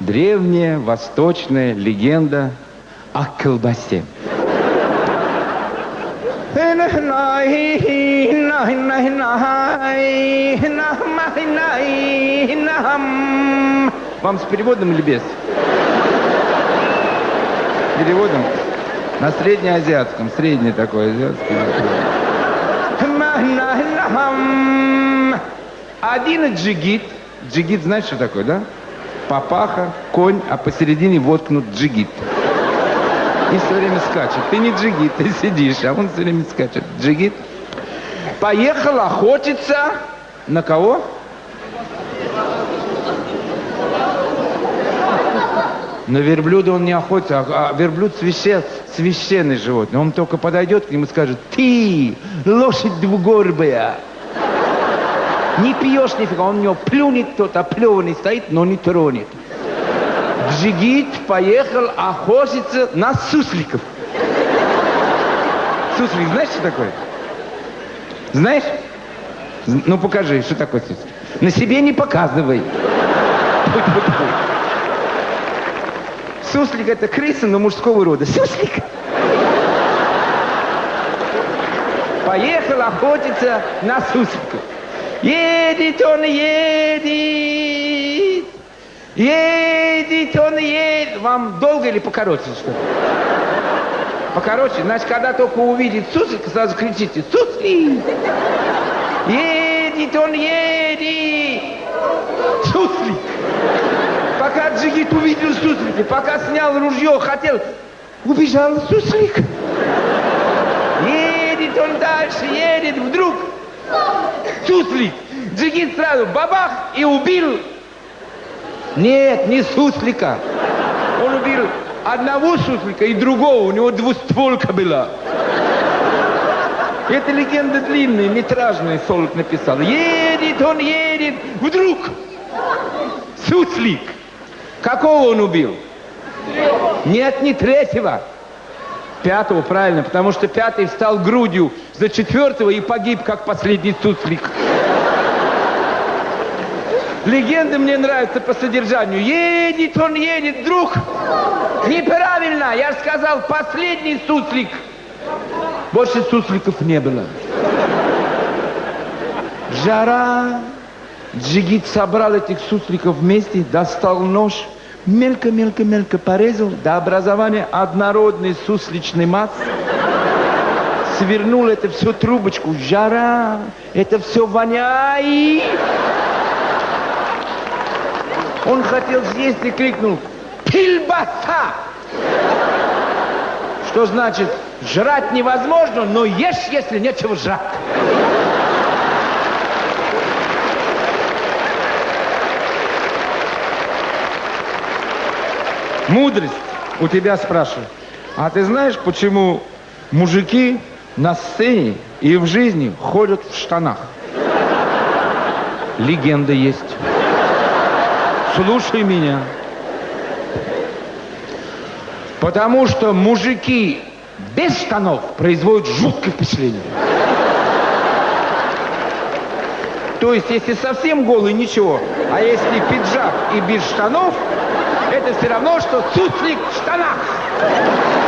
древняя восточная легенда о колбасе. Вам с переводом или без? Переводом? На среднеазиатском, средний такой азиатский. Один джигит. Джигит, знаешь, что такое, да? Папаха, конь, а посередине воткнут джигит. И все время скачет. Ты не джигит, ты сидишь, а он все время скачет. Джигит. Поехал охотиться на кого? На верблюда он не охотится, а, а верблюд священ, священный животное. Он только подойдет к нему и скажет, ты, лошадь двугорбая, не пьешь нифига, он у него плюнет тот, оплеванный стоит, но не тронет. Джигит поехал охотиться на сусликов. Суслик, знаешь, что такое? Знаешь? Ну покажи, что такое суслик. На себе не показывай. Суслик это крыса, но мужского рода. Суслик! Поехал охотиться на сусликов. Едет он, едет. Едет он, едет. Вам долго или покороче что Покороче. Значит, когда только увидит суслика, сразу кричите, суслик! Едет он, едет. Суслик! Пока Джигит увидел суслика, пока снял ружье, хотел, убежал суслик. Едет он дальше, едет, вдруг суслик. Джигит сразу бабах и убил. Нет, не суслика. Он убил одного суслика и другого. У него двустволка была. Это легенда длинная, метражная, Солод написал. Едет он, едет. Вдруг суслик. Какого он убил? Нет, не третьего. Пятого, правильно, потому что пятый встал грудью за четвертого и погиб, как последний суслик. Легенды мне нравятся по содержанию. Едет он, едет, друг. Неправильно, я сказал, последний суслик. Больше сусликов не было. Жара. Джигит собрал этих сусликов вместе, достал нож, мелько-мелько-мелько порезал до образования однородной сусличной массы. Свернул это все трубочку. Жара, это все воняет. Он хотел съесть и крикнул «Кильбаса!» Что значит «жрать невозможно, но ешь, если нечего жрать». Мудрость у тебя спрашиваю. А ты знаешь, почему мужики на сцене и в жизни ходят в штанах? Легенда есть. Слушай меня. Потому что мужики без штанов производят жуткое впечатление. То есть, если совсем голый, ничего. А если пиджак и без штанов, это все равно, что суслик в штанах.